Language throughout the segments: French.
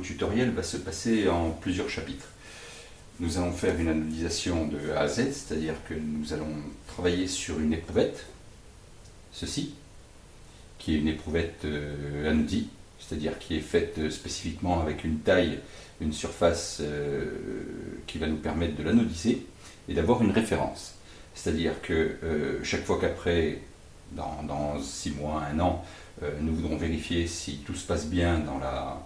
Tutoriel va se passer en plusieurs chapitres. Nous allons faire une analysation de A à Z, c'est-à-dire que nous allons travailler sur une éprouvette, ceci, qui est une éprouvette euh, anodie, c'est-à-dire qui est faite spécifiquement avec une taille, une surface euh, qui va nous permettre de l'anodiser et d'avoir une référence. C'est-à-dire que euh, chaque fois qu'après, dans, six mois, un an, euh, nous voudrons vérifier si tout se passe bien dans, la,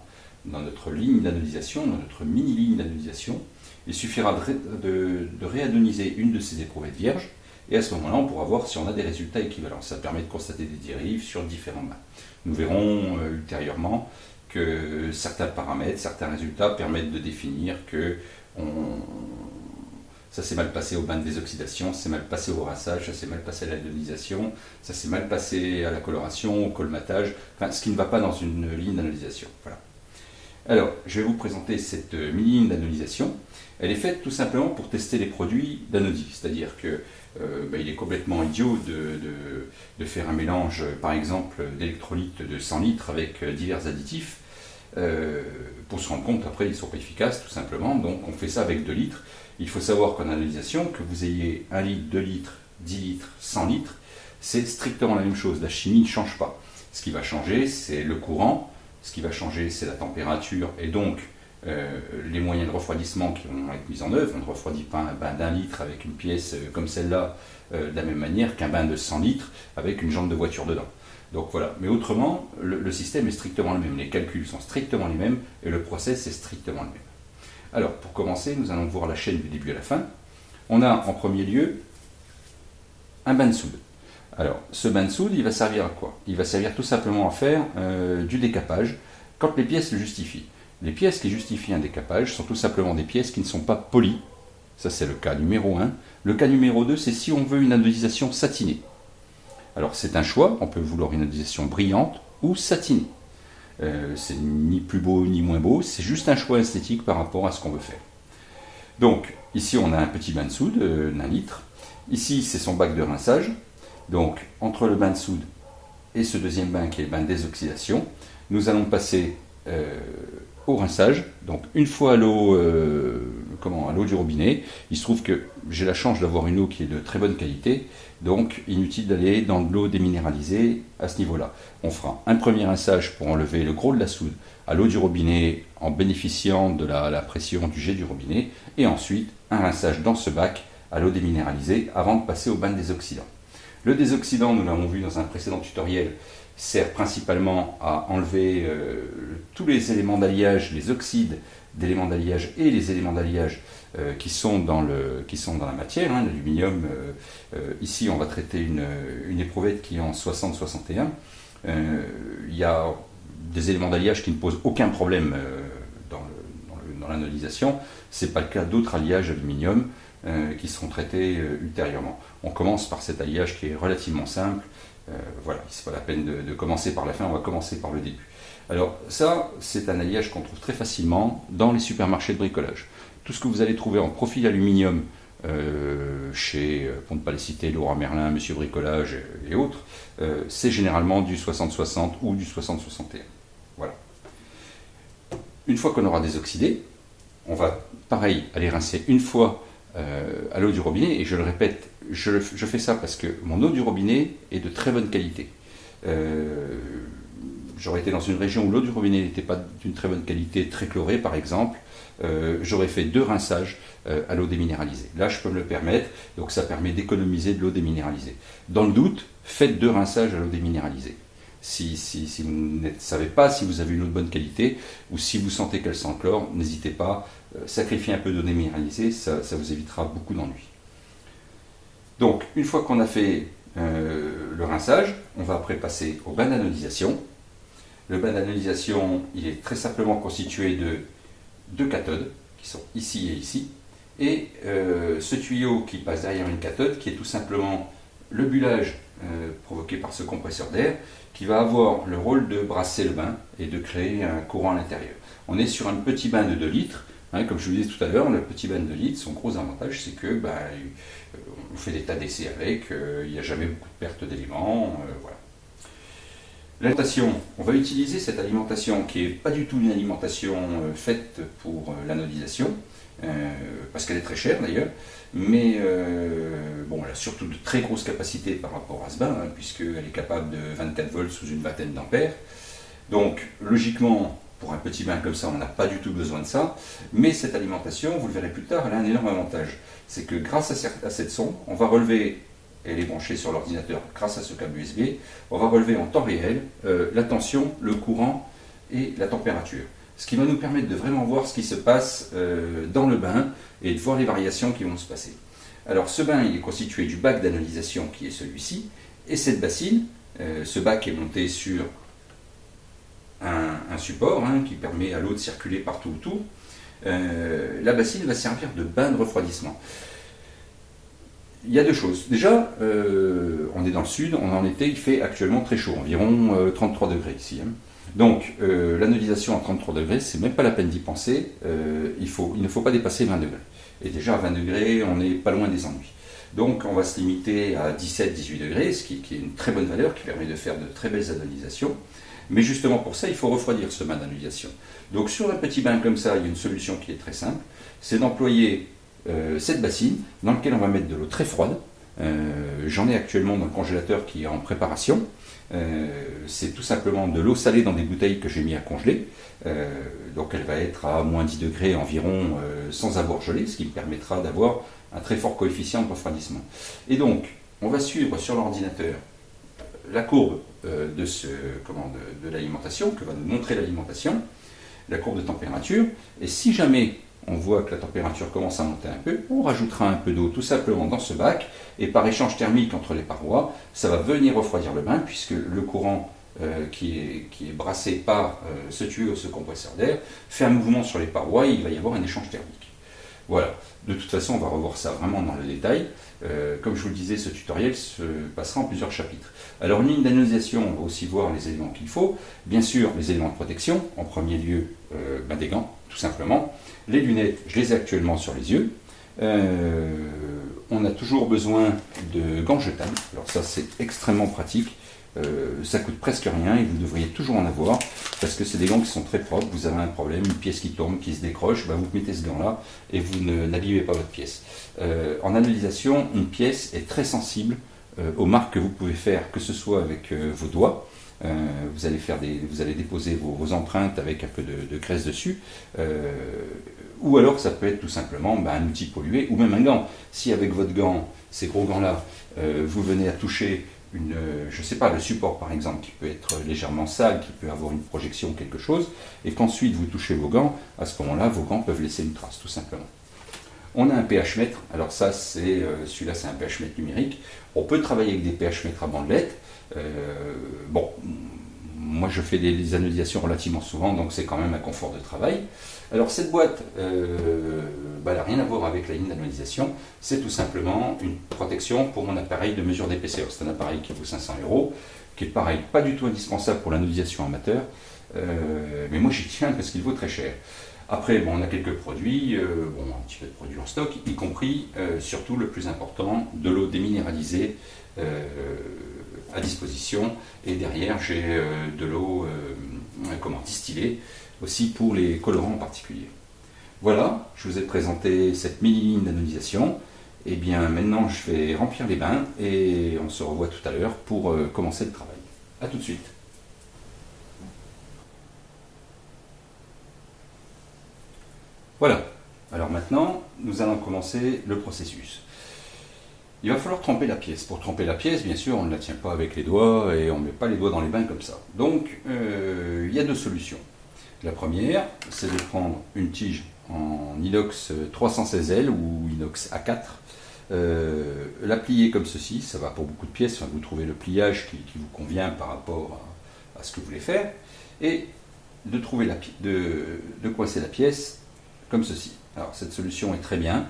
dans notre ligne d'anodisation, dans notre mini-ligne d'anodisation, il suffira de, de, réanonyser une de ces éprouvettes vierges, et à ce moment-là, on pourra voir si on a des résultats équivalents. Ça permet de constater des dérives sur différents mains. Nous verrons euh, ultérieurement que certains paramètres, certains résultats permettent de définir que ça s'est mal passé au bain de désoxydation, ça s'est mal passé au rinçage, ça s'est mal passé à l'ionisation, ça s'est mal passé à la coloration, au colmatage, enfin ce qui ne va pas dans une ligne d'analysation. Voilà. Alors, je vais vous présenter cette mini-ligne d'analysation. Elle est faite tout simplement pour tester les produits d'anodie, c'est-à-dire que euh, bah, il est complètement idiot de, faire un mélange, par exemple, d'électrolytes de 100 litres avec euh, divers additifs, euh, pour se rendre compte après ils ne sont pas efficaces tout simplement, donc on fait ça avec 2 litres, il faut savoir qu'en analysation, que vous ayez 1 litre, 2 litres, 10 litres, 100 litres, c'est strictement la même chose. La chimie ne change pas. Ce qui va changer, c'est le courant, ce qui va changer, c'est la température, et donc euh, les moyens de refroidissement qui vont être mis en œuvre. On ne refroidit pas un bain d'un litre avec une pièce euh, comme celle-là euh, de la même manière qu'un bain de 100 litres avec une jambe de voiture dedans. Donc voilà, mais autrement, le, le, système est strictement le même, les calculs sont strictement les mêmes et le process est strictement le même. Alors, pour commencer, nous allons voir la chaîne du début à la fin. On a en premier lieu un bain de soude. Alors, ce bain de soude, il va servir à quoi? Il va servir tout simplement à faire euh, du décapage quand les pièces le justifient. Les pièces qui justifient un décapage sont tout simplement des pièces qui ne sont pas polies. Ça, c'est le cas numéro 1. Le cas numéro 2, c'est si on veut une anodisation satinée. Alors, c'est un choix. On peut vouloir une anodisation brillante ou satinée. Euh, c'est ni plus beau ni moins beau, c'est juste un choix esthétique par rapport à ce qu'on veut faire. Donc, ici on a un petit bain de soude d'un litre. Ici, c'est son bac de rinçage. Donc, entre le bain de soude et ce deuxième bain qui est le bain de désoxydation, nous allons passer euh, au rinçage. Donc, une fois à l'eau euh, à l'eau du robinet, il se trouve que j'ai la chance d'avoir une eau qui est de très bonne qualité. Donc, inutile d'aller dans de l'eau déminéralisée à ce niveau-là. On fera un premier rinçage pour enlever le gros de la soude à l'eau du robinet en bénéficiant de la, pression du jet du robinet. Et ensuite, un rinçage dans ce bac à l'eau déminéralisée avant de passer au bain de désoxydant. Le désoxydant, nous l'avons vu dans un précédent tutoriel, sert principalement à enlever euh, tous les éléments d'alliage, les oxydes d'éléments d'alliage et les éléments d'alliage euh, qui, sont dans dans la matière, hein, l'aluminium. Euh, ici, on va traiter une, éprouvette qui est en 60-61. Il y a des éléments d'alliage qui ne posent aucun problème dans l'analysation. Ce n'est pas le cas d'autres alliages aluminium qui seront traités ultérieurement. On commence par cet alliage qui est relativement simple. voilà, ce n'est pas la peine de, commencer par la fin, on va commencer par le début. Alors ça, c'est un alliage qu'on trouve très facilement dans les supermarchés de bricolage. Tout ce que vous allez trouver en profil aluminium euh, chez, euh, pour ne pas citer, Laurent Merlin, Monsieur Bricolage et autres, euh, c'est généralement du 60-60 ou du 60-61. Voilà. Une fois qu'on aura désoxydé, on va, pareil, aller rincer une fois à l'eau du robinet, et je le répète, je, fais ça parce que mon eau du robinet est de très bonne qualité j'aurais été dans une région où l'eau du robinet n'était pas d'une très bonne qualité, très chlorée par exemple, euh, j'aurais fait deux rinçages euh, à l'eau déminéralisée. Là, je peux me le permettre, donc ça permet d'économiser de l'eau déminéralisée. Dans le doute, faites deux rinçages à l'eau déminéralisée. Si, si, vous ne savez pas si vous avez une eau de bonne qualité ou si vous sentez qu'elle sent chlore, n'hésitez pas, euh, sacrifiez un peu d'eau déminéralisée, ça, ça, vous évitera beaucoup d'ennuis. Donc, une fois qu'on a fait le rinçage, on va après passer au bain d'anodisation. Le bain d'analysation, il est très simplement constitué de deux cathodes, qui sont ici et ici, et euh, ce tuyau qui passe derrière une cathode, qui est tout simplement le bullage euh, provoqué par ce compresseur d'air, qui va avoir le rôle de brasser le bain et de créer un courant à l'intérieur. On est sur un petit bain de 2 litres, hein, comme je vous disais tout à l'heure, le petit bain de 2 litres, son gros avantage, c'est que ben, on fait des tas d'essais avec, il n'y a jamais beaucoup de perte d'éléments, voilà. L'alimentation, on va utiliser cette alimentation qui n'est pas du tout une alimentation euh, faite pour euh, l'anodisation, euh, parce qu'elle est très chère d'ailleurs, mais bon, elle a surtout de très grosses capacités par rapport à ce bain, hein, puisqu'elle est capable de 24 volts sous une vingtaine d'ampères. Donc logiquement, pour un petit bain comme ça, on n'a pas du tout besoin de ça, mais cette alimentation, vous le verrez plus tard, elle a un énorme avantage. C'est que grâce à cette sonde, on va relever elle est branchée sur l'ordinateur grâce à ce câble USB, on va relever en temps réel euh, la tension, le courant et la température. Ce qui va nous permettre de vraiment voir ce qui se passe euh, dans le bain et de voir les variations qui vont se passer. Alors ce bain, il est constitué du bac d'analysation qui est celui-ci, et cette bassine, euh, ce bac est monté sur un, support hein, qui permet à l'eau de circuler partout autour. la bassine va servir de bain de refroidissement il y a deux choses. Déjà, euh, on est dans le sud, on en été, il fait actuellement très chaud, environ 33 euh, degrés ici. Hein. Donc, euh, l'anodisation à 33 degrés, c'est même pas la peine d'y penser, il, ne faut pas dépasser 20 degrés. Et déjà à 20 degrés, on n'est pas loin des ennuis. Donc, on va se limiter à 17-18 degrés, ce qui, qui, est une très bonne valeur, qui permet de faire de très belles anodisations. Mais justement pour ça, il faut refroidir ce bain d'anodisation. Donc, sur un petit bain comme ça, il y a une solution qui est très simple, c'est d'employer euh, cette bassine dans laquelle on va mettre de l'eau très froide. Euh, j'en ai actuellement dans le congélateur qui est en préparation. Euh, c'est tout simplement de l'eau salée dans des bouteilles que j'ai mis à congeler. donc elle va être à moins 10 degrés environ sans avoir gelé, ce qui me permettra d'avoir un très fort coefficient de refroidissement. Et donc, on va suivre sur l'ordinateur la courbe comment, de l'alimentation, que va nous montrer l'alimentation, la courbe de température, et si jamais on voit que la température commence à monter un peu, on rajoutera un peu d'eau tout simplement dans ce bac, et par échange thermique entre les parois, ça va venir refroidir le bain, puisque le courant euh, qui, est, qui, est, brassé par euh, ce tuyau, ce compresseur d'air, fait un mouvement sur les parois et il va y avoir un échange thermique. Voilà, de toute façon on va revoir ça vraiment dans le détail. Euh, comme je vous le disais, ce tutoriel se passera en plusieurs chapitres. Alors une ligne on va aussi voir les éléments qu'il faut. Bien sûr, les éléments de protection, en premier lieu ben, des gants, tout simplement. Les lunettes, je les ai actuellement sur les yeux. Euh, on a toujours besoin de gants jetables. Alors ça, c'est extrêmement pratique. Euh, ça coûte presque rien et vous devriez toujours en avoir parce que c'est des gants qui sont très propres. Vous avez un problème, une pièce qui tourne, qui se décroche, bah, vous mettez ce gant-là et vous n'abîmez pas votre pièce. Euh, en analysation, une pièce est très sensible aux marques que vous pouvez faire, que ce soit avec vos doigts, vous, allez déposer vos, empreintes avec un peu de, de graisse dessus. Ou alors ça peut être tout simplement bah, un outil pollué, ou même un gant. Si avec votre gant, ces gros gants-là, euh, vous venez à toucher une, euh, je sais pas, le support par exemple, qui peut être légèrement sale, qui peut avoir une projection quelque chose, et qu'ensuite vous touchez vos gants, à ce moment-là, vos gants peuvent laisser une trace, tout simplement. On a un pH mètre, alors ça, c'est euh, celui-là, c'est un pH mètre numérique. On peut travailler avec des pH mètres à bandelette. bon, moi je fais des, anodisations relativement souvent, donc c'est quand même un confort de travail. Alors cette boîte, euh, bah, elle n'a rien à voir avec la ligne d'analysation, c'est tout simplement une protection pour mon appareil de mesure d'épaisseur. C'est un appareil qui vaut 500 euros, qui est pareil, pas du tout indispensable pour l'anodisation amateur, euh, mais moi j'y tiens parce qu'il vaut très cher. Après, on a quelques produits, euh, bon, un petit peu de produits en stock, y compris, surtout le plus important, de l'eau déminéralisée à disposition. Et derrière, j'ai de l'eau comment, distillée aussi pour les colorants en particulier. Voilà, je vous ai présenté cette mini-ligne d'anodisation. Et eh bien maintenant je vais remplir les bains et on se revoit tout à l'heure pour euh, commencer le travail. A tout de suite. Voilà, alors maintenant nous allons commencer le processus. Il va falloir tremper la pièce. Pour tremper la pièce, bien sûr, on ne la tient pas avec les doigts et on ne met pas les doigts dans les bains comme ça. Donc, euh, il y a deux solutions. La première, c'est de prendre une tige en inox 316L ou inox A4, euh, la plier comme ceci, ça va pour beaucoup de pièces, vous trouvez le pliage qui, vous convient par rapport à, ce que vous voulez faire, et de, trouver de coincer la pièce comme ceci. Alors cette solution est très bien,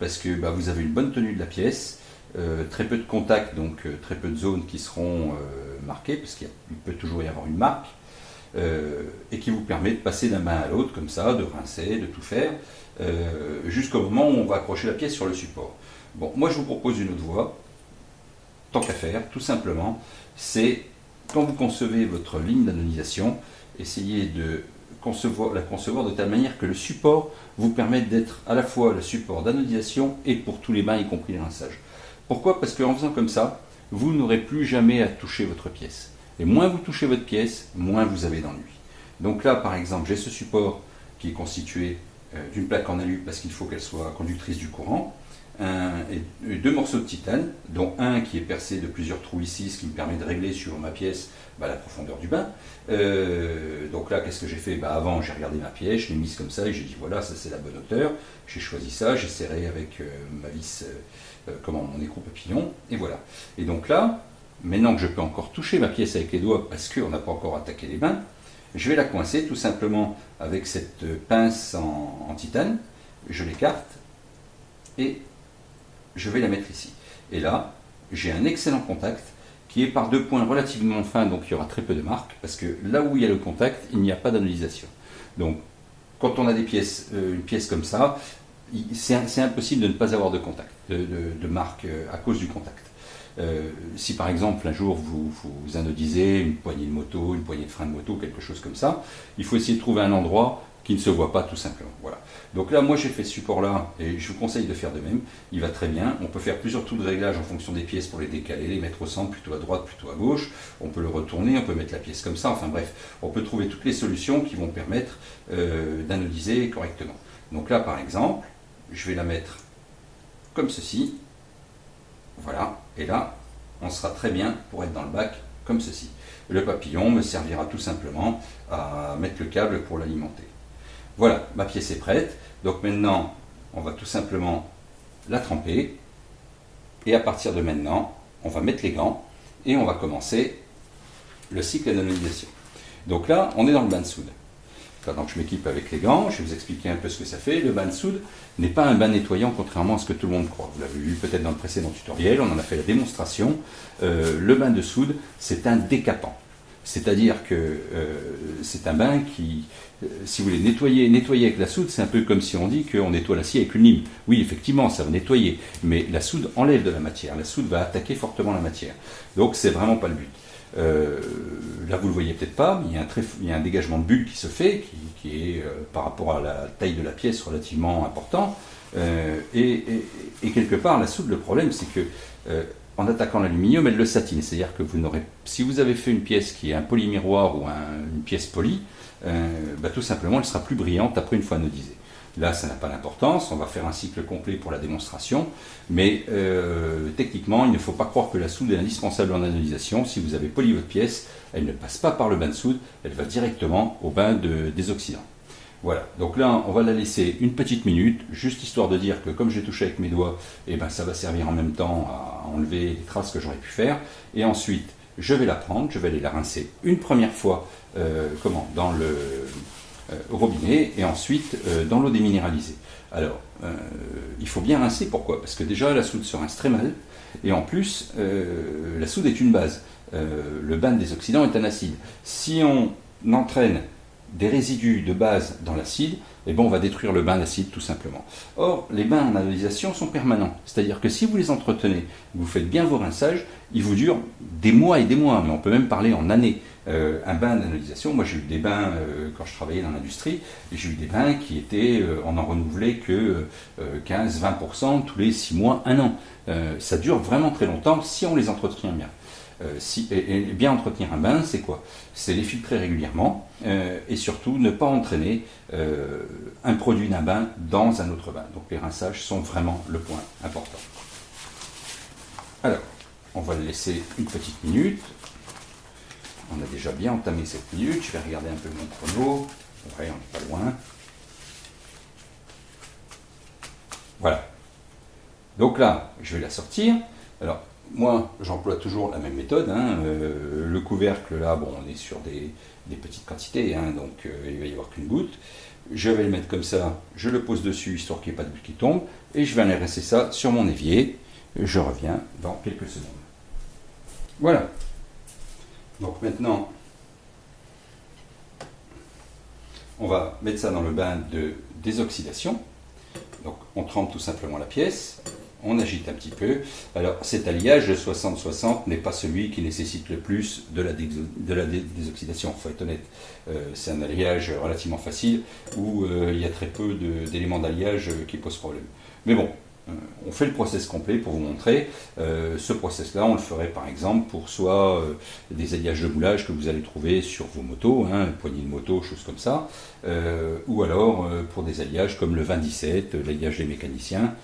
parce que bah, vous avez une bonne tenue de la pièce, euh, très peu de contacts, donc euh, très peu de zones qui seront marquées, parce qu'il peut toujours y avoir une marque, euh, et qui vous permet de passer d'un bain à l'autre comme ça, de rincer, de tout faire, euh, jusqu'au moment où on va accrocher la pièce sur le support. Bon, moi je vous propose une autre voie, tant qu'à faire, tout simplement, c'est quand vous concevez votre ligne d'anodisation, essayez de la concevoir de telle manière que le support vous permette d'être à la fois le support d'anodisation et pour tous les bains, y compris les rinçages. Pourquoi? Parce qu'en faisant comme ça, vous n'aurez plus jamais à toucher votre pièce. Et moins vous touchez votre pièce, moins vous avez d'ennui. Donc là, par exemple, j'ai ce support qui est constitué euh, d'une plaque en alu parce qu'il faut qu'elle soit conductrice du courant, et deux morceaux de titane, dont un qui est percé de plusieurs trous ici, ce qui me permet de régler sur ma pièce bah, la profondeur du bain. Euh, donc là, qu'est-ce que j'ai fait? Bah, Avant, j'ai regardé ma pièce, je l'ai mise comme ça et j'ai dit voilà, ça c'est la bonne hauteur. J'ai choisi ça, j'ai serré avec euh, ma vis, comment, mon écrou papillon, et voilà. Et donc là, maintenant que je peux encore toucher ma pièce avec les doigts parce qu'on n'a pas encore attaqué les bains, je vais la coincer tout simplement avec cette pince en, titane. Je l'écarte et je vais la mettre ici. Et là, j'ai un excellent contact qui est par deux points relativement fins, donc il y aura très peu de marques, parce que là où il y a le contact, il n'y a pas d'analysation. Donc, quand on a des pièces, euh, une pièce comme ça, c'est impossible de ne pas avoir de contact, de, de marque euh, à cause du contact. Euh, si par exemple un jour vous, anodisez une poignée de moto, une poignée de frein de moto, quelque chose comme ça, il faut essayer de trouver un endroit qui ne se voit pas tout simplement. Voilà. Donc là, moi j'ai fait ce support-là et je vous conseille de faire de même. Il va très bien. On peut faire plusieurs tours de réglage en fonction des pièces pour les décaler, les mettre au centre, plutôt à droite, plutôt à gauche. On peut le retourner, on peut mettre la pièce comme ça. Enfin bref, on peut trouver toutes les solutions qui vont permettre euh, d'anodiser correctement. Donc là, par exemple, je vais la mettre comme ceci. Voilà, et là, on sera très bien pour être dans le bac comme ceci. Le papillon me servira tout simplement à mettre le câble pour l'alimenter. Voilà, ma pièce est prête. Donc maintenant, on va tout simplement la tremper. Et à partir de maintenant, on va mettre les gants et on va commencer le cycle d'anonymisation. Donc là, on est dans le bain de soude donc je m'équipe avec les gants, je vais vous expliquer un peu ce que ça fait. Le bain de soude n'est pas un bain nettoyant contrairement à ce que tout le monde croit. Vous l'avez vu peut-être dans le précédent tutoriel, on en a fait la démonstration. Euh, le bain de soude, c'est un décapant. C'est-à-dire que euh, c'est un bain qui, euh, si vous voulez, nettoyer, avec la soude, c'est un peu comme si on dit qu'on nettoie l'acier avec une lime. Oui, effectivement, ça va nettoyer, mais la soude enlève de la matière. La soude va attaquer fortement la matière. Donc, c'est vraiment pas le but. Euh, là, vous ne le voyez peut-être pas, mais il y, a un dégagement de bulles qui se fait, qui, est euh, par rapport à la taille de la pièce relativement important. Euh, et, quelque part, la soude, le problème, c'est que en attaquant l'aluminium, elle le satine. C'est-à-dire que si vous avez fait une pièce qui est un polymiroir ou une pièce polie, bah, tout simplement, elle sera plus brillante après une fois anodisée. Là, ça n'a pas d'importance, on va faire un cycle complet pour la démonstration, mais euh, techniquement, il ne faut pas croire que la soude est indispensable en analysation. Si vous avez poli votre pièce, elle ne passe pas par le bain de soude, elle va directement au bain de, des oxydants. Voilà, donc là, on va la laisser une petite minute, juste histoire de dire que comme j'ai touché avec mes doigts, eh ben, ça va servir en même temps à enlever les traces que j'aurais pu faire. Et ensuite, je vais la prendre, je vais aller la rincer une première fois euh, comment, dans le au robinet et ensuite euh, dans l'eau déminéralisée. Alors, euh, il faut bien rincer, pourquoi? Parce que déjà la soude se rince très mal, et en plus, la soude est une base. le bain des oxydants est un acide. Si on entraîne des résidus de base dans l'acide, eh ben on va détruire le bain d'acide tout simplement. Or, les bains en analysation sont permanents. C'est-à-dire que si vous les entretenez, vous faites bien vos rinçages, ils vous durent des mois et des mois, mais on peut même parler en années. Euh, un bain d'analysation, moi j'ai eu des bains euh, quand je travaillais dans l'industrie, j'ai eu des bains qui étaient, euh, on n'en renouvelait que 15-20% tous les 6 mois, 1 an. ça dure vraiment très longtemps si on les entretient bien. Et, bien entretenir un bain, c'est quoi? C'est les filtrer régulièrement et surtout ne pas entraîner un produit d'un bain dans un autre bain. Donc les rinçages sont vraiment le point important. Alors, on va le laisser une petite minute. On a déjà bien entamé cette minute. Je vais regarder un peu mon chrono. Ouais, on n'est pas loin. Voilà. Donc là, je vais la sortir. Alors, moi, j'emploie toujours la même méthode. Hein. Euh, le couvercle, là, bon, on est sur des, petites quantités, hein, donc euh, il va y avoir qu'une goutte. Je vais le mettre comme ça, je le pose dessus, histoire qu'il n'y ait pas de bulle qui tombe, et je vais aller rester ça sur mon évier. Je reviens dans quelques secondes. Voilà. Donc maintenant, on va mettre ça dans le bain de désoxydation. Donc on trempe tout simplement la pièce. on agite un petit peu. Alors cet alliage de 60-60 n'est pas celui qui nécessite le plus de la, désoxydation, il faut être honnête. Euh, c'est un alliage relativement facile où euh, il y a très peu d'éléments d'alliage qui posent problème. Mais bon, on fait le process complet pour vous montrer. Euh, ce process-là, on le ferait par exemple pour soit euh, des alliages de moulage que vous allez trouver sur vos motos, hein, poignées de moto, choses comme ça, ou alors pour des alliages comme le 2017, l'alliage des mécaniciens,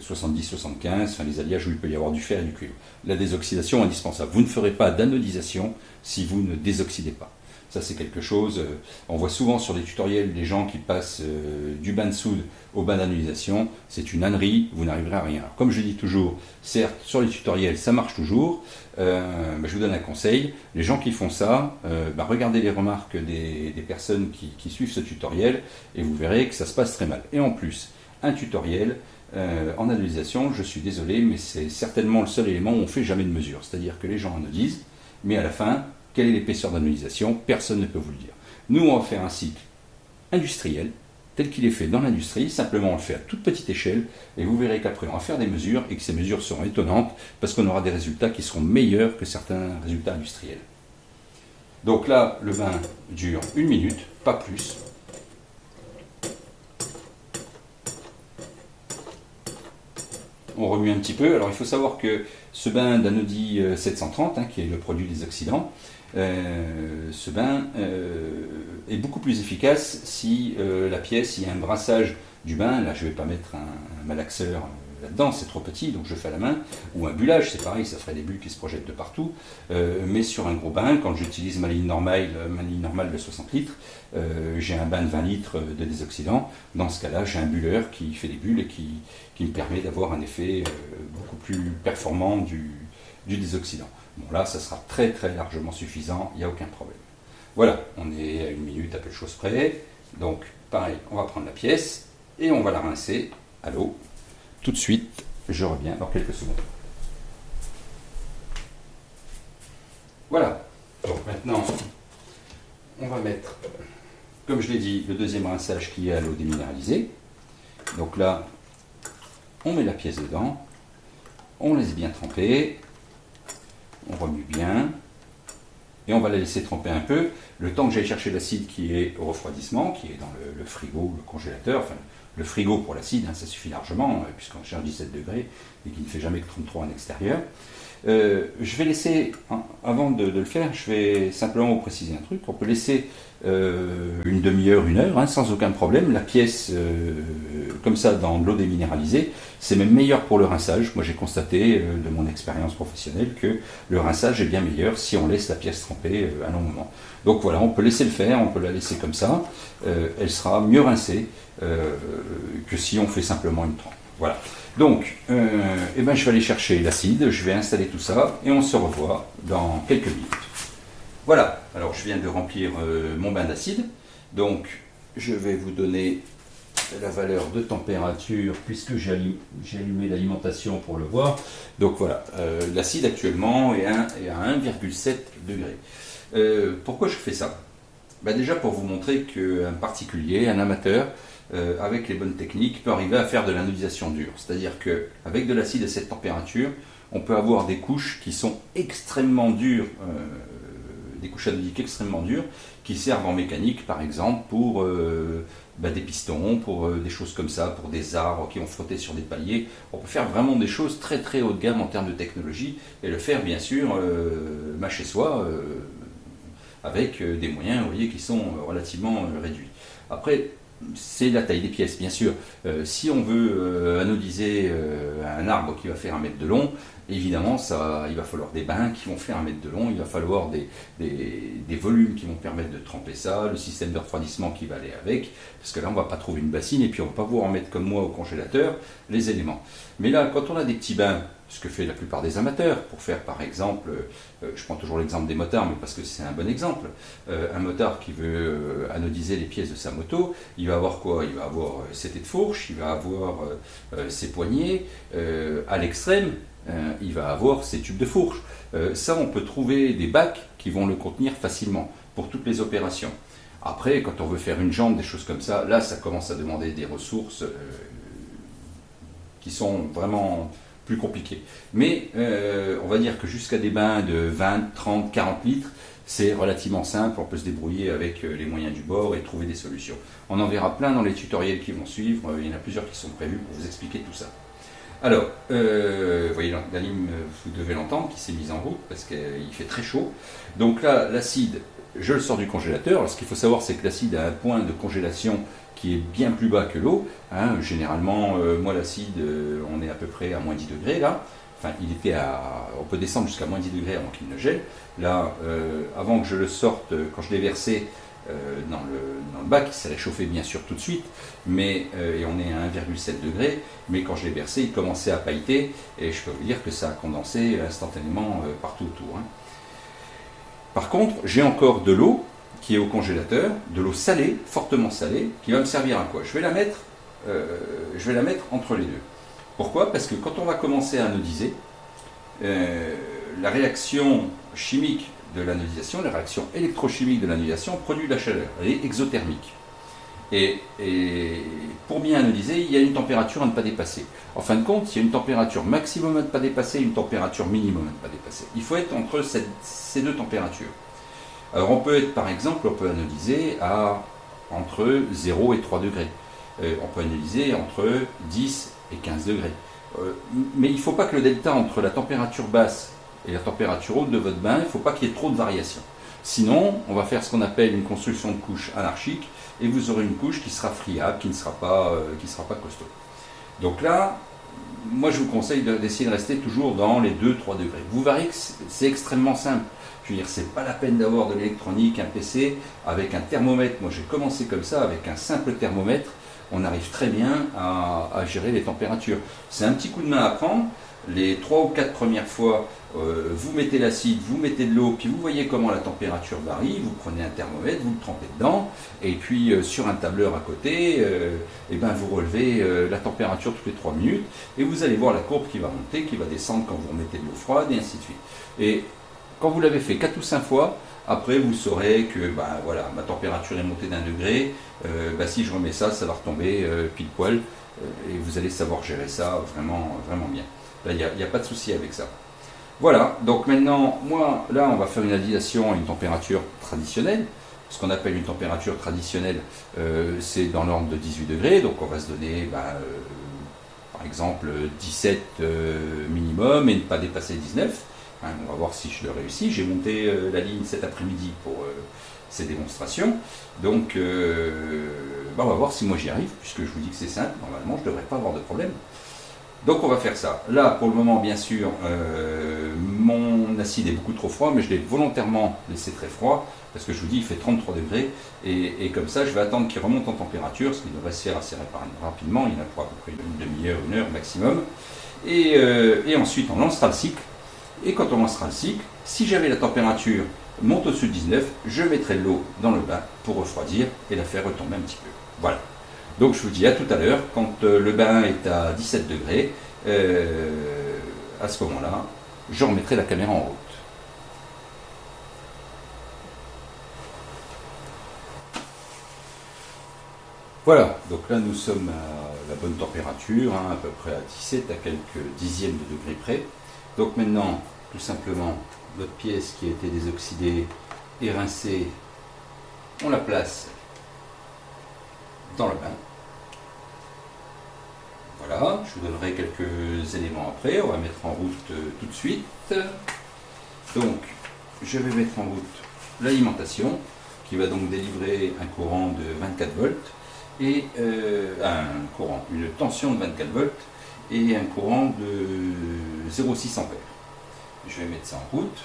70-75, enfin les alliages où il peut y avoir du fer et du cuivre. La désoxydation est indispensable. Vous ne ferez pas d'anodisation si vous ne désoxydez pas. Ça, c'est quelque chose. Euh, on voit souvent sur les tutoriels des gens qui passent euh, du bain de soude au bain d'analysation. C'est une ânerie, vous n'arriverez à rien. comme je dis toujours, certes, sur les tutoriels, ça marche toujours. Euh, je vous donne un conseil. Les gens qui font ça, bah, regardez les remarques des, personnes qui, suivent ce tutoriel et vous verrez que ça se passe très mal. Et en plus, un tutoriel, en analysation, je suis désolé, mais c'est certainement le seul élément où on ne fait jamais de mesure. C'est-à-dire que les gens en disent, mais à la fin, quelle est l'épaisseur d'analysation? Personne ne peut vous le dire. Nous, on va faire un cycle industriel, tel qu'il est fait dans l'industrie, simplement on le fait à toute petite échelle, et vous verrez qu'après on va faire des mesures, et que ces mesures seront étonnantes, parce qu'on aura des résultats qui seront meilleurs que certains résultats industriels. Donc là, le bain dure une minute, pas plus. On remue un petit peu. Alors il faut savoir que ce bain d'Anodi 730, hein, qui est le produit des oxydants, euh, ce bain euh, est beaucoup plus efficace si euh, la pièce, il y a un brassage du bain, là je ne vais pas mettre un, malaxeur là-dedans, c'est trop petit, donc je fais à la main, ou un bullage, c'est pareil, ça ferait des bulles qui se projettent de partout, mais sur un gros bain, quand j'utilise ma ligne normale, ma ligne normale de 60 litres, j'ai un bain de 20 litres de désoxydant, dans ce cas-là j'ai un bulleur qui fait des bulles et qui, me permet d'avoir un effet beaucoup plus performant du, du désoxydant. Bon là, ça sera très très largement suffisant, il n'y a aucun problème. Voilà, on est à une minute à peu de choses près. Donc, pareil, on va prendre la pièce et on va la rincer à l'eau. Tout de suite, je reviens dans quelques secondes. Voilà. Donc maintenant, on va mettre, comme je l'ai dit, le deuxième rinçage qui est à l'eau déminéralisée. Donc là, on met la pièce dedans, on laisse bien tremper, on remue bien, et on va la laisser tremper un peu, le temps que j'aille chercher l'acide qui est au refroidissement, qui est dans le, frigo, le congélateur, enfin le frigo pour l'acide, hein, ça suffit largement, euh, puisqu'on cherche 17 degrés et qu'il ne fait jamais que 33 en extérieur. Euh, je vais laisser, hein, avant de, le faire, je vais simplement vous préciser un truc. On peut laisser euh, une demi-heure, une heure, hein, sans aucun problème. La pièce, euh, comme ça, dans l'eau déminéralisée, c'est même meilleur pour le rinçage. Moi, j'ai constaté de mon expérience professionnelle que le rinçage est bien meilleur si on laisse la pièce tremper un long moment. Donc voilà, on peut laisser le faire, on peut la laisser comme ça. elle sera mieux rincée que si on fait simplement une trempe. Voilà. Donc, euh, eh ben, je vais aller chercher l'acide, je vais installer tout ça, et on se revoit dans quelques minutes. Voilà, alors je viens de remplir euh, mon bain d'acide, donc je vais vous donner la valeur de température, puisque j'ai allumé l'alimentation pour le voir. Donc voilà, euh, l'acide actuellement est, à 1,7 degré. pourquoi je fais ça? Ben Déjà pour vous montrer qu'un particulier, un amateur, euh, avec les bonnes techniques, peut arriver à faire de l'anodisation dure. C'est-à-dire qu'avec de l'acide à cette température, on peut avoir des couches qui sont extrêmement dures, euh, des couches anodiques extrêmement dures, qui servent en mécanique, par exemple, pour euh, bah, des pistons, pour des choses comme ça, pour des arbres qui vont frotter sur des paliers. On peut faire vraiment des choses très très haut de gamme en termes de technologie, et le faire, bien sûr, bah, chez soi, avec des moyens, vous voyez, qui sont relativement réduits. Après, c'est la taille des pièces, bien sûr. Euh, si on veut euh, anodiser euh, un arbre qui va faire un mètre de long, évidemment, ça, il va falloir des bains qui vont faire un mètre de long, il va falloir des, volumes qui vont permettre de tremper ça, le système de refroidissement qui va aller avec, parce que là, on ne va pas trouver une bassine et puis on ne va pas pouvoir en mettre comme moi au congélateur les éléments. Mais là, quand on a des petits bains ce que fait la plupart des amateurs, pour faire par exemple, euh, je prends toujours l'exemple des motards, mais parce que c'est un bon exemple, euh, un motard qui veut euh, anodiser les pièces de sa moto, il va avoir quoi? Il va avoir ses têtes de fourche, il va avoir ses poignets, à l'extrême, il va avoir ses tubes de fourche. ça, on peut trouver des bacs qui vont le contenir facilement pour toutes les opérations. Après, quand on veut faire une jambe, des choses comme ça, là, ça commence à demander des ressources qui sont vraiment plus compliqués. Mais euh, on va dire que jusqu'à des bains de 20, 30, 40 litres, c'est relativement simple, on peut se débrouiller avec euh, les moyens du bord et trouver des solutions. On en verra plein dans les tutoriels qui vont suivre, il y en a plusieurs qui sont prévus pour vous expliquer tout ça. Alors, euh, vous voyez la lime, vous devez l'entendre, qui s'est mise en route parce qu'il fait très chaud. Donc là, l'acide, je le sors du congélateur. ce qu'il faut savoir, c'est que l'acide a un point de congélation qui est bien plus bas que l'eau. Hein. Généralement, euh, moi, l'acide, euh, on est à peu près à moins 10 degrés là. Enfin, il était à, on peut descendre jusqu'à moins 10 degrés avant qu'il ne gèle. Là, avant que je le sorte, quand je l'ai versé, euh, dans, le, bac, il s'est réchauffé bien sûr tout de suite, mais, euh, et on est à 1,7 degré, mais quand je l'ai versé, il commençait à pailleter, et je peux vous dire que ça a condensé instantanément euh, partout autour. Hein. Par contre, j'ai encore de l'eau qui est au congélateur, de l'eau salée, fortement salée, qui va me servir à quoi? Je vais, la mettre, je vais la mettre entre les deux. Pourquoi? Parce que quand on va commencer à anodiser, la réaction chimique de l'anodisation, la réaction électrochimique de l'anodisation produit de la chaleur, elle est exothermique. Et, pour bien anodiser, il y a une température à ne pas dépasser. En fin de compte, il y a une température maximum à ne pas dépasser et une température minimum à ne pas dépasser. Il faut être entre ces deux températures. Alors on peut être par exemple, on peut anodiser à entre 0 et 3 degrés. Euh, on peut analyser entre 10 et 15 degrés. Euh, mais il ne faut pas que le delta entre la température basse et la température haute de votre bain, il ne faut pas qu'il y ait trop de variations. Sinon, on va faire ce qu'on appelle une construction de couche anarchique et vous aurez une couche qui sera friable, qui ne sera pas, euh, sera pas costaud. Donc là, moi je vous conseille d'essayer de, rester toujours dans les 2-3 degrés. Vous verrez que c'est extrêmement simple. Je veux dire, c'est pas la peine d'avoir de l'électronique, un PC, avec un thermomètre. Moi j'ai commencé comme ça, avec un simple thermomètre. On arrive très bien à, à gérer les températures. C'est un petit coup de main à prendre. Les 3 ou 4 premières fois, euh, vous mettez l'acide, vous mettez de l'eau, puis vous voyez comment la température varie, vous prenez un thermomètre, vous le trempez dedans, et puis euh, sur un tableur à côté, euh, eh ben, vous relevez la température toutes les 3 minutes, et vous allez voir la courbe qui va monter, qui va descendre quand vous remettez de l'eau froide, et ainsi de suite. Et quand vous l'avez fait 4 ou 5 fois, après vous saurez que ben, voilà, ma température est montée d'un degré, ben, si je remets ça, ça va retomber pile poil, et vous allez savoir gérer ça vraiment, vraiment bien. Là, il n'y a pas de souci avec ça. Voilà, donc maintenant, moi, là, on va faire une addition à une température traditionnelle. Ce qu'on appelle une température traditionnelle, euh, c'est dans l'ordre de 18 degrés, donc on va se donner, bah, euh, par exemple, 17 euh, minimum et ne pas dépasser 19. Hein, on va voir si je le réussis. J'ai monté la ligne cet après-midi pour ces démonstrations. Donc, bah, on va voir si moi j'y arrive, puisque je vous dis que c'est simple. Normalement, je ne devrais pas avoir de problème. Donc on va faire ça. Là, pour le moment, bien sûr, euh, mon acide est beaucoup trop froid, mais je l'ai volontairement laissé très froid, parce que je vous dis, il fait 33 degrés, et, comme ça, je vais attendre qu'il remonte en température, ce qui devrait se faire assez rapidement, il y en a pour à peu près une demi-heure, une heure maximum. Euh, et, ensuite, on lancera le cycle, et quand on lancera le cycle, si j'avais la température monte au-dessus de 19, je mettrai l'eau dans le bain pour refroidir et la faire retomber un petit peu. Voilà. Donc je vous dis à tout à l'heure, quand euh, le bain est à 17 degrés, euh, à ce moment-là, je remettrai la caméra en route. Voilà, donc là nous sommes à la bonne température, hein, à peu près à 17, à quelques dixièmes de degrés près. Donc maintenant, tout simplement, notre pièce qui a été désoxydée et rincée, on la place dans le bain. Voilà, je vous donnerai quelques éléments après, on va mettre en route euh, tout de suite. Donc, je vais mettre en route l'alimentation, qui va donc délivrer un courant de 24 volts, et euh, un courant, une tension de 24 volts, et un courant de 0,6 ampères. Je vais mettre ça en route.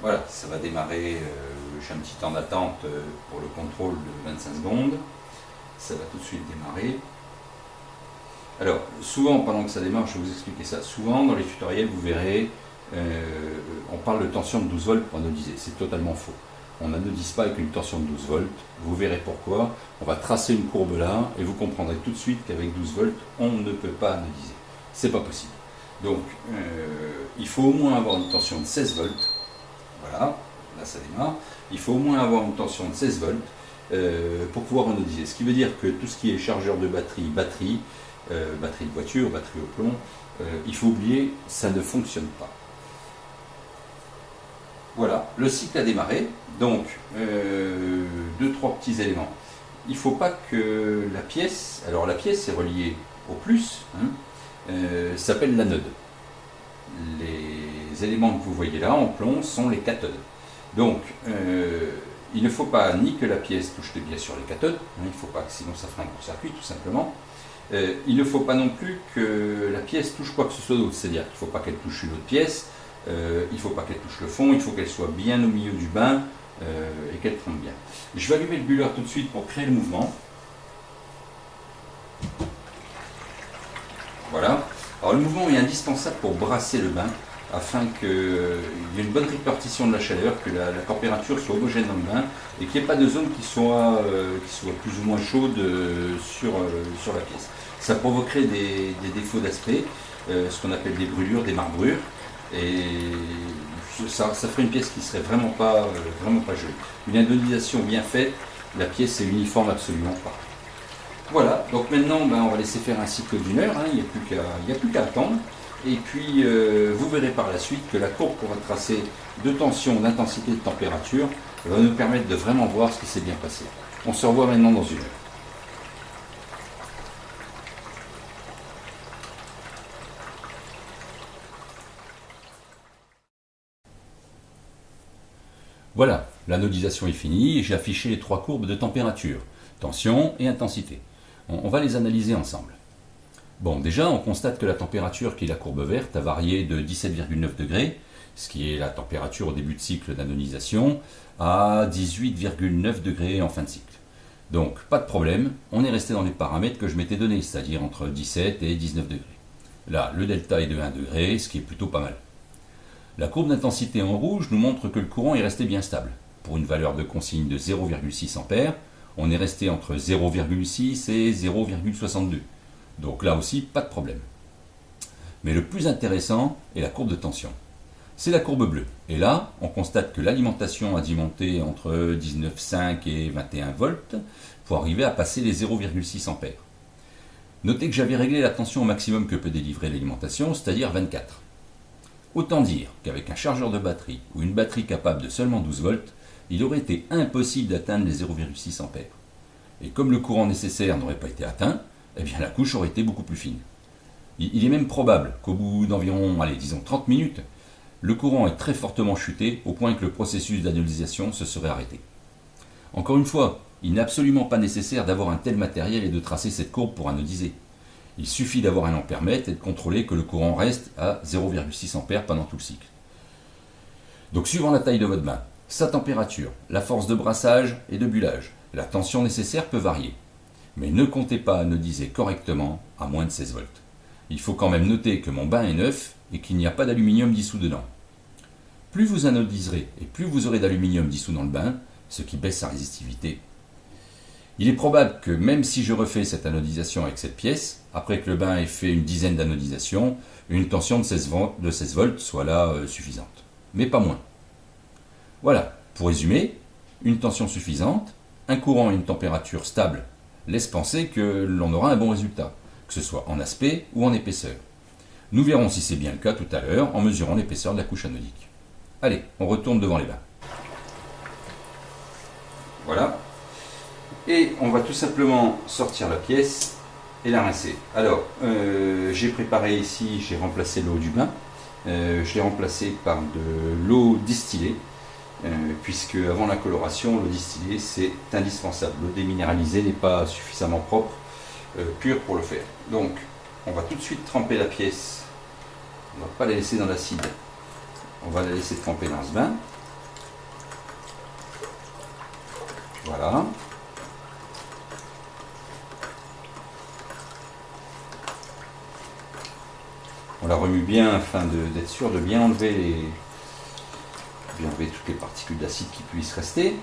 Voilà, ça va démarrer, euh, j'ai un petit temps d'attente euh, pour le contrôle de 25 secondes. Ça va tout de suite démarrer. Alors, souvent, pendant que ça démarre, je vais vous expliquer ça. Souvent, dans les tutoriels, vous verrez, euh, on parle de tension de 12 volts pour anodiser. C'est totalement faux. On n'anodise pas avec une tension de 12 volts. Vous verrez pourquoi. On va tracer une courbe là et vous comprendrez tout de suite qu'avec 12 volts, on ne peut pas anodiser. C'est pas possible. Donc, il faut au moins avoir une tension de 16 volts voilà, ça démarre. Il faut au moins avoir une tension de 16 volts euh, pour pouvoir anodiser. Ce qui veut dire que tout ce qui est chargeur de batterie, batterie, euh, batterie de voiture, batterie au plomb, il faut oublier, ça ne fonctionne pas. Voilà, le cycle a démarré, donc deux, trois petits éléments. Il ne faut pas que la pièce, alors la pièce est reliée au plus, hein, s'appelle l'anode. Les éléments que vous voyez là en plomb sont les cathodes. Donc, euh, il ne faut pas ni que la pièce touche bien sur les cathodes, hein, il ne faut pas, sinon ça fera un court-circuit tout simplement. Euh, il ne faut pas non plus que la pièce touche quoi que ce soit d'autre, c'est-à-dire qu'il ne faut pas qu'elle touche une autre pièce, euh, il ne faut pas qu'elle touche le fond, il faut qu'elle soit bien au milieu du bain et qu'elle trempe bien. Je vais allumer le buller tout de suite pour créer le mouvement. Voilà. Alors le mouvement est indispensable pour brasser le bain afin qu'il y ait une bonne répartition de la chaleur, que la, température soit homogène dans le bain et qu'il n'y ait pas de zone qui soit, euh, plus ou moins chaude euh, sur, euh, sur la pièce. Ça provoquerait des, défauts d'aspect, ce qu'on appelle des brûlures, des marbrures, et ça, ferait une pièce qui serait vraiment pas, vraiment pas jolie. Une indonisation bien faite, la pièce est uniforme absolument pas. Voilà, donc maintenant ben, on va laisser faire un cycle d'une heure, hein. il n'y a plus qu'à attendre. Et puis, euh, vous verrez par la suite que la courbe qu'on va tracer de tension, d'intensité, de température va nous permettre de vraiment voir ce qui s'est bien passé. On se revoit maintenant dans une heure. Voilà, l'anodisation est finie j'ai affiché les trois courbes de température, tension et intensité. on va les analyser ensemble. Bon, déjà, on constate que la température, qui est la courbe verte, a varié de 17,9 degrés, ce qui est la température au début de cycle d'anonisation, à 18,9 degrés en fin de cycle. Donc, pas de problème, on est resté dans les paramètres que je m'étais donnés, c'est-à-dire entre 17 et 19 degrés. Là, le delta est de 1 degré, ce qui est plutôt pas mal. La courbe d'intensité en rouge nous montre que le courant est resté bien stable. Pour une valeur de consigne de 0,6 A, on est resté entre 0,6 et 0,62. Donc là aussi, pas de problème. Mais le plus intéressant est la courbe de tension. C'est la courbe bleue. Et là, on constate que l'alimentation a dû monter entre 19,5 et 21 volts pour arriver à passer les 0,6 ampères. Notez que j'avais réglé la tension au maximum que peut délivrer l'alimentation, c'est-à-dire 24. Autant dire qu'avec un chargeur de batterie ou une batterie capable de seulement 12 volts, il aurait été impossible d'atteindre les 0,6 ampères. Et comme le courant nécessaire n'aurait pas été atteint, eh la couche aurait été beaucoup plus fine. Il est même probable qu'au bout d'environ, allez, disons 30 minutes, le courant est très fortement chuté au point que le processus d'anodisation se serait arrêté. Encore une fois, il n'est absolument pas nécessaire d'avoir un tel matériel et de tracer cette courbe pour anodiser. Il suffit d'avoir un ampèremètre et de contrôler que le courant reste à 0,6 A pendant tout le cycle. Donc suivant la taille de votre bain, sa température, la force de brassage et de bullage, la tension nécessaire peut varier mais ne comptez pas anodiser correctement à moins de 16 volts. Il faut quand même noter que mon bain est neuf et qu'il n'y a pas d'aluminium dissous dedans. Plus vous anodiserez et plus vous aurez d'aluminium dissous dans le bain, ce qui baisse sa résistivité. Il est probable que même si je refais cette anodisation avec cette pièce, après que le bain ait fait une dizaine d'anodisations, une tension de 16 volts soit là euh, suffisante. Mais pas moins. Voilà, pour résumer, une tension suffisante, un courant et une température stable laisse penser que l'on aura un bon résultat, que ce soit en aspect ou en épaisseur. Nous verrons si c'est bien le cas tout à l'heure en mesurant l'épaisseur de la couche anodique. Allez, on retourne devant les bains. Voilà. Et on va tout simplement sortir la pièce et la rincer. Alors, euh, j'ai préparé ici, j'ai remplacé l'eau du bain. Euh, je l'ai remplacé par de l'eau distillée. Euh, puisque avant la coloration, l'eau distillée c'est indispensable. L'eau déminéralisée n'est pas suffisamment propre, euh, pure pour le faire. Donc, on va tout de suite tremper la pièce. On ne va pas la laisser dans l'acide. On va la laisser tremper dans ce bain. Voilà. On la remue bien afin d'être sûr de bien enlever les, enlever toutes les particules d'acide qui puissent rester.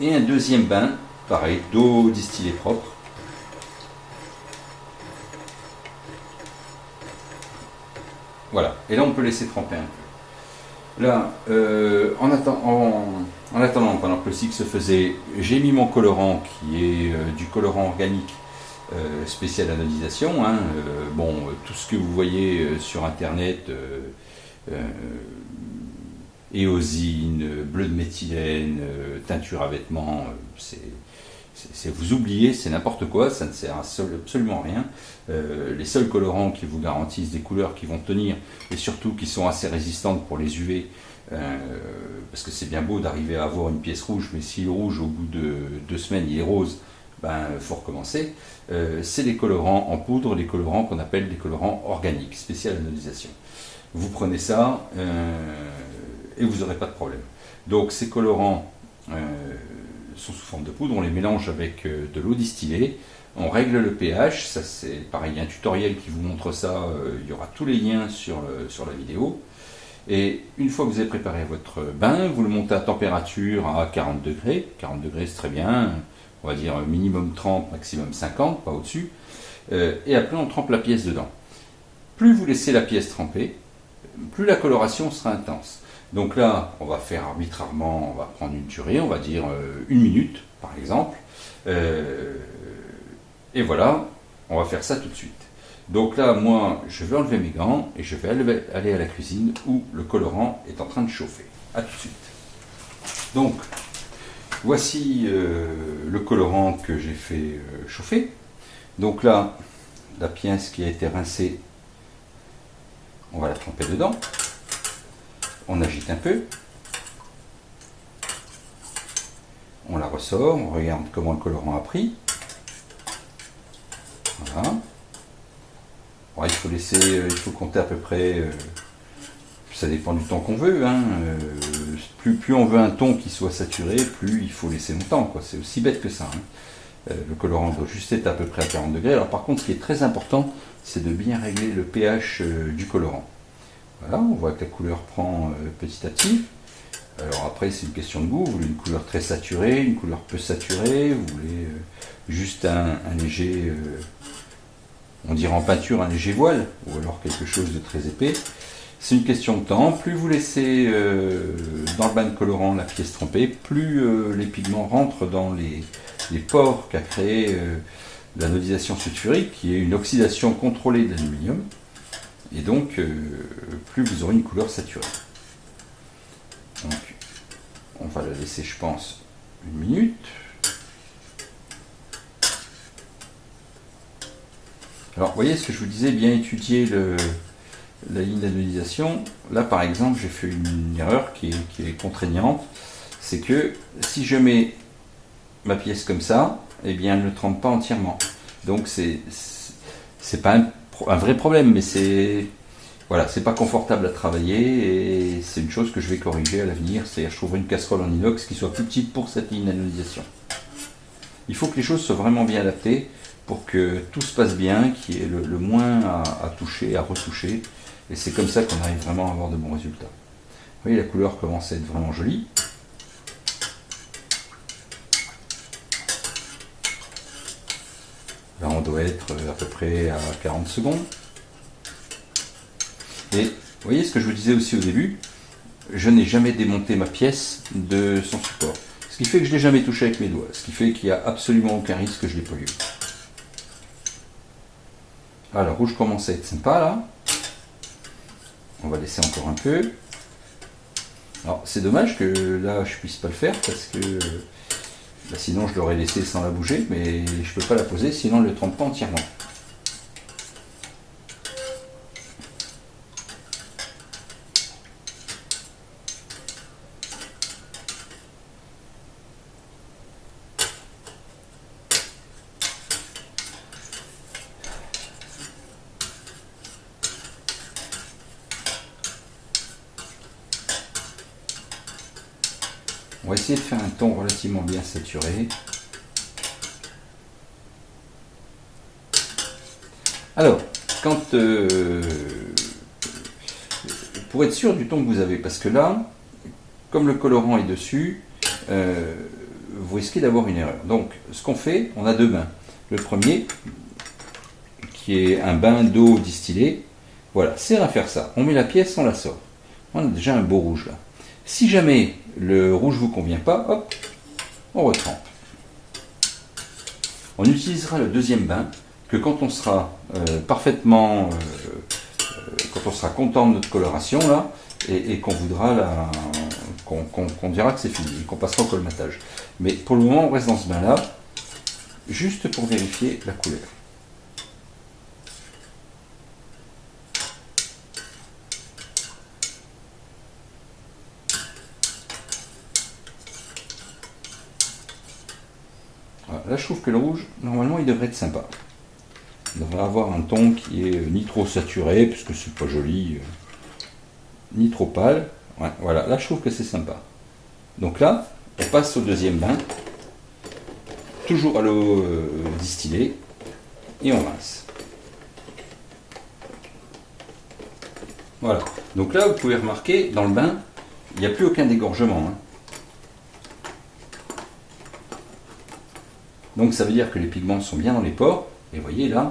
Et un deuxième bain, pareil, d'eau distillée propre. Voilà, et là on peut laisser tremper un peu. Là, euh, en, attendant, pendant que le cycle se faisait, j'ai mis mon colorant qui est euh, du colorant organique euh, spécial anodisation. Hein, bon, tout ce que vous voyez sur internet, éosine, bleu de méthylène, teinture à vêtements, c'est vous oubliez, c'est n'importe quoi, ça ne sert à absolument rien. Euh, les seuls colorants qui vous garantissent des couleurs qui vont tenir et surtout qui sont assez résistantes pour les UV, euh, parce que c'est bien beau d'arriver à avoir une pièce rouge, mais si le rouge au bout de deux semaines il est rose, ben faut recommencer. Euh, c'est les colorants en poudre, les colorants qu'on appelle des colorants organiques, spécial anodisation. Vous prenez ça et vous n'aurez pas de problème. Donc ces colorants sont sous forme de poudre, on les mélange avec euh, de l'eau distillée, on règle le pH, ça c'est pareil, un tutoriel qui vous montre ça, euh, il y aura tous les liens sur, sur la vidéo. Et une fois que vous avez préparé votre bain, vous le montez à température à 40 degrés, 40 degrés c'est très bien, on va dire minimum 30, maximum 50, pas au-dessus, euh, et après on trempe la pièce dedans. Plus vous laissez la pièce tremper, plus la coloration sera intense. Donc là, on va faire arbitrairement, on va prendre une durée, on va dire euh, une minute, par exemple. Euh, et voilà, on va faire ça tout de suite. Donc là, moi, je vais enlever mes gants et je vais aller à la cuisine où le colorant est en train de chauffer. A tout de suite. Donc, voici euh, le colorant que j'ai fait chauffer. Donc là, la pièce qui a été rincée, on va la tremper dedans on agite un peu, on la ressort, on regarde comment le colorant a pris. Voilà. il faut laisser, euh, il faut compter à peu près, euh, ça dépend du temps qu'on veut. Hein, euh, plus, on veut un ton qui soit saturé, plus il faut laisser longtemps. C'est aussi bête que ça. Hein. le colorant doit juste être à peu près à 40 degrés. Alors par contre, ce qui est très important, c'est de bien régler le pH du colorant. Voilà, on voit que la couleur prend euh, petit à petit. Alors après, c'est une question de goût. Vous voulez une couleur très saturée, une couleur peu saturée, vous voulez euh, juste un, léger, euh, on dirait en peinture, un léger voile, ou alors quelque chose de très épais? C'est une question de temps. Plus vous laissez dans le bain de colorant la pièce trempée, plus les pigments rentrent dans les, pores qu'a créé l'anodisation sulfurique, qui est une oxydation contrôlée de l'aluminium. Et donc, euh, plus vous aurez une couleur saturée. Donc, on va la laisser, je pense, une minute. Alors, vous voyez ce que je vous disais, bien étudier la ligne d'anodisation. Là, par exemple, j'ai fait une erreur qui est, contraignante. C'est que si je mets ma pièce comme ça, eh bien, elle ne trempe pas entièrement. Donc, c'est pas un un vrai problème, mais c'est voilà, c'est pas confortable à travailler et c'est une chose que je vais corriger à l'avenir. C'est-à-dire, je trouverai une casserole en inox qui soit plus petite pour cette ligne Il faut que les choses soient vraiment bien adaptées pour que tout se passe bien, qu'il y ait le, moins à, à, toucher, à retoucher. Et c'est comme ça qu'on arrive vraiment à avoir de bons résultats. Vous voyez, la couleur commence à être vraiment jolie. On doit être à peu près à 40 secondes. Et vous voyez ce que je vous disais aussi au début, je n'ai jamais démonté ma pièce de son support. Ce qui fait que je ne l'ai jamais touché avec mes doigts. Ce qui fait qu'il n'y a absolument aucun risque que je l'ai pollué. Alors, rouge commence à être sympa là? On va laisser encore un peu. Alors, c'est dommage que là, je puisse pas le faire parce que bah, sinon, je l'aurais laissé sans la bouger, mais je ne peux pas la poser, sinon elle ne le trempe pas entièrement. Un ton relativement bien saturé. Alors, quand euh, pour être sûr du ton que vous avez, parce que là, comme le colorant est dessus, euh, vous risquez d'avoir une erreur. Donc, ce qu'on fait, on a deux bains. Le premier, qui est un bain d'eau distillée, voilà, c'est à faire ça. On met la pièce, on la sort. On a déjà un beau rouge là. Si jamais le rouge vous convient pas, hop, on retrempe. On utilisera le deuxième bain que quand on sera euh, parfaitement, euh, euh, quand on sera content de notre coloration là, et, qu'on voudra qu'on dira que c'est fini, qu'on passera au colmatage. Mais pour le moment, on reste dans ce bain là, juste pour vérifier la couleur. là, je trouve que le rouge, normalement, il devrait être sympa. Il devrait avoir un ton qui est ni trop saturé, puisque c'est pas joli, euh, ni trop pâle. voilà, là, je trouve que c'est sympa. Donc là, on passe au deuxième bain, toujours à l'eau euh, distillée, et on rince. Voilà. Donc là, vous pouvez remarquer, dans le bain, il n'y a plus aucun dégorgement. Hein. Donc ça veut dire que les pigments sont bien dans les pores. Et vous voyez là,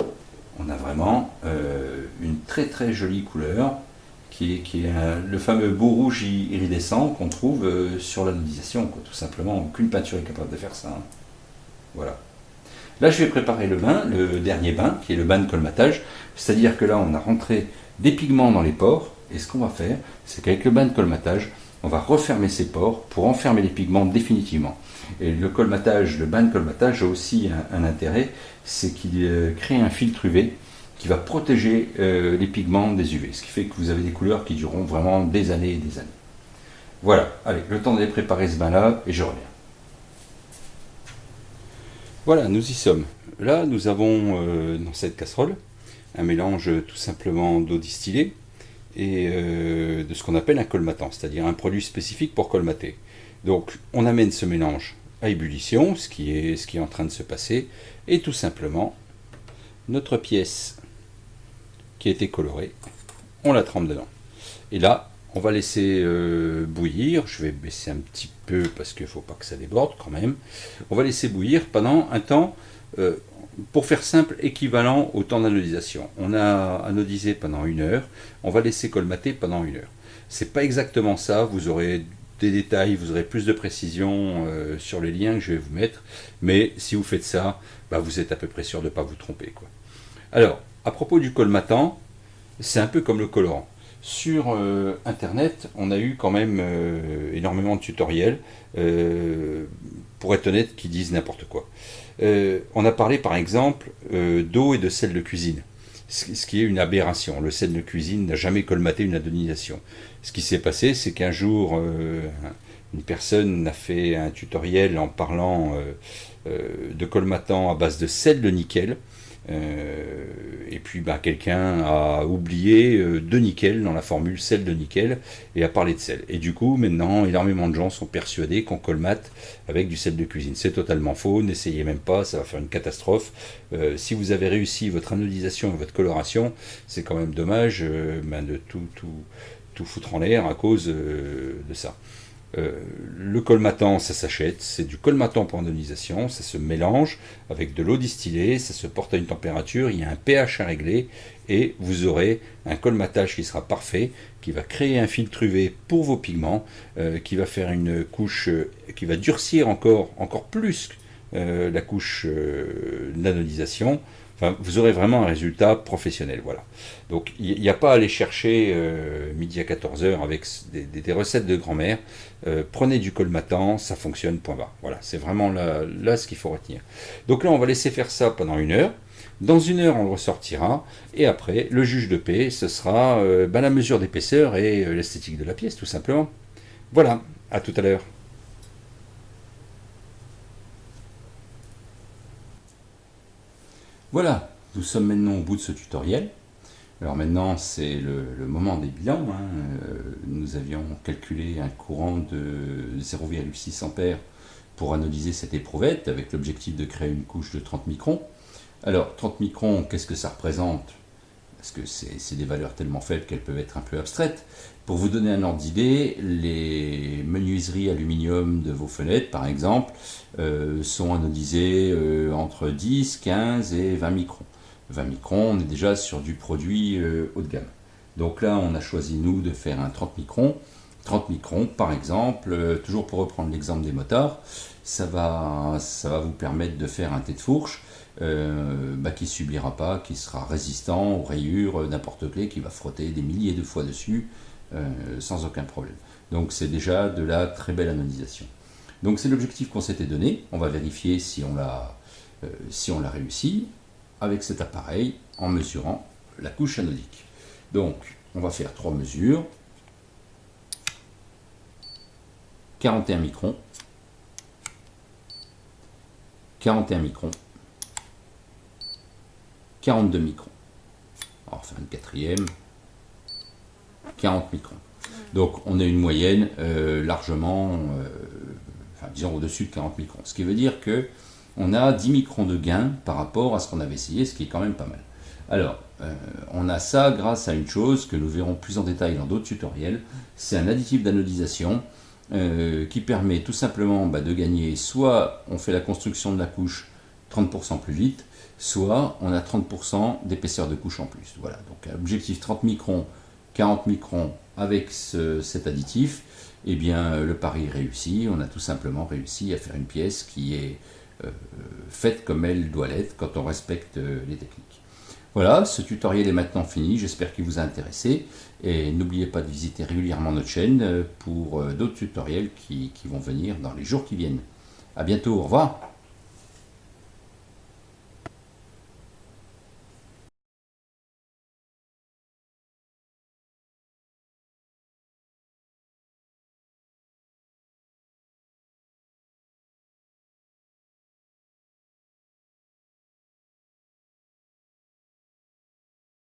on a vraiment euh, une très très jolie couleur qui est, est le fameux beau rouge iridescent qu'on trouve euh, sur l'anodisation. Tout simplement, aucune peinture est capable de faire ça. Hein. Voilà. Là, je vais préparer le bain, le dernier bain, qui est le bain de colmatage. C'est-à-dire que là, on a rentré des pigments dans les pores. Et ce qu'on va faire, c'est qu'avec le bain de colmatage, on va refermer ces pores pour enfermer les pigments définitivement. Et le colmatage, le bain de colmatage a aussi un, intérêt, c'est qu'il euh, crée un filtre UV qui va protéger euh, les pigments des UV, ce qui fait que vous avez des couleurs qui dureront vraiment des années et des années. Voilà, allez, le temps de préparer ce bain-là et je reviens. Voilà, nous y sommes. Là, nous avons euh, dans cette casserole un mélange tout simplement d'eau distillée et de ce qu'on appelle un colmatant, c'est-à-dire un produit spécifique pour colmater. Donc, on amène ce mélange ébullition, ce qui, est, ce qui est en train de se passer, et tout simplement, notre pièce qui a été colorée, on la trempe dedans. Et là, on va laisser euh, bouillir, je vais baisser un petit peu parce qu'il ne faut pas que ça déborde quand même. On va laisser bouillir pendant un temps, euh, pour faire simple, équivalent au temps d'anodisation. On a anodisé pendant une heure, on va laisser colmater pendant une heure. C'est pas exactement ça, vous aurez détails, vous aurez plus de précision euh, sur les liens que je vais vous mettre. Mais si vous faites ça, bah, vous êtes à peu près sûr de ne pas vous tromper. Quoi. Alors, à propos du colmatant, c'est un peu comme le colorant. Sur euh, Internet, on a eu quand même euh, énormément de tutoriels, pour être honnête, qui disent n'importe quoi. on a parlé par exemple d'eau et de sel de cuisine ce qui est une aberration. Le sel de cuisine n'a jamais colmaté une adonisation. Ce qui s'est passé, c'est qu'un jour, euh, une personne a fait un tutoriel en parlant euh, euh, de colmatant à base de sel de nickel. et puis bah, quelqu'un a oublié de nickel dans la formule sel de nickel et a parlé de sel. Et du coup, maintenant, énormément de gens sont persuadés qu'on colmate avec du sel de cuisine. C'est totalement faux, n'essayez même pas, ça va faire une catastrophe. si vous avez réussi votre anodisation et votre coloration, c'est quand même dommage ben, de tout, tout, tout foutre en l'air à cause euh, de ça. Euh, le colmatant, ça s'achète, c'est du colmatant pour andonisation, ça se mélange avec de l'eau distillée, ça se porte à une température, il y a un pH à régler, et vous aurez un colmatage qui sera parfait, qui va créer un filtre UV pour vos pigments, euh, qui va faire une couche, qui va durcir encore, encore plus la couche d'anonisation, vous aurez vraiment un résultat professionnel. Voilà. Donc, il n'y a pas à aller chercher euh, midi à 14h avec des, recettes de grand-mère. Euh, prenez du colmatant, ça fonctionne, point bas. Voilà, c'est vraiment là, ce qu'il faut retenir. Donc là, on va laisser faire ça pendant une heure. Dans une heure, on le ressortira. Et après, le juge de paix, ce sera euh, ben, la mesure d'épaisseur et l'esthétique de la pièce, tout simplement. Voilà, à tout à l'heure. Voilà, nous sommes maintenant au bout de ce tutoriel. Alors maintenant, c'est le, moment des bilans. Hein. Euh, nous avions calculé un courant de 0,6 A pour analyser cette éprouvette avec l'objectif de créer une couche de 30 microns. Alors, 30 microns, qu'est-ce que ça représente? Parce que c'est des valeurs tellement faibles qu'elles peuvent être un peu abstraites. Pour vous donner un ordre d'idée, les menuiseries aluminium de vos fenêtres, par exemple, euh, sont anodisées euh, entre 10, 15 et 20 microns. 20 microns, on est déjà sur du produit euh, haut de gamme. Donc là, on a choisi, nous, de faire un 30 microns. 30 microns, par exemple, toujours pour reprendre l'exemple des motards, ça va, ça va vous permettre de faire un tête de fourche euh, bah, qui ne subira pas, qui sera résistant aux rayures n'importe clé, qui va frotter des milliers de fois dessus euh, sans aucun problème. Donc c'est déjà de la très belle anodisation. Donc c'est l'objectif qu'on s'était donné. On va vérifier si on l'a si on l'a réussi avec cet appareil en mesurant la couche anodique. Donc, on va faire trois mesures. 41 microns. 41 microns. 42 microns. On va faire une quatrième. 40 microns. Donc on a une moyenne euh, largement, euh, enfin disons au-dessus de 40 microns. Ce qui veut dire que on a 10 microns de gain par rapport à ce qu'on avait essayé, ce qui est quand même pas mal. Alors, euh, on a ça grâce à une chose que nous verrons plus en détail dans d'autres tutoriels, c'est un additif d'anodisation qui permet tout simplement bah, de gagner, soit on fait la construction de la couche 30% plus vite, soit on a 30% d'épaisseur de couche en plus. Voilà, donc objectif 30 microns, 40 microns avec cet additif, eh bien le pari réussi, on a tout simplement réussi à faire une pièce qui est euh, faite comme elle doit l'être quand on respecte les techniques. Voilà, ce tutoriel est maintenant fini, j'espère qu'il vous a intéressé. Et n'oubliez pas de visiter régulièrement notre chaîne pour euh, d'autres tutoriels qui, qui vont venir dans les jours qui viennent. A bientôt, au revoir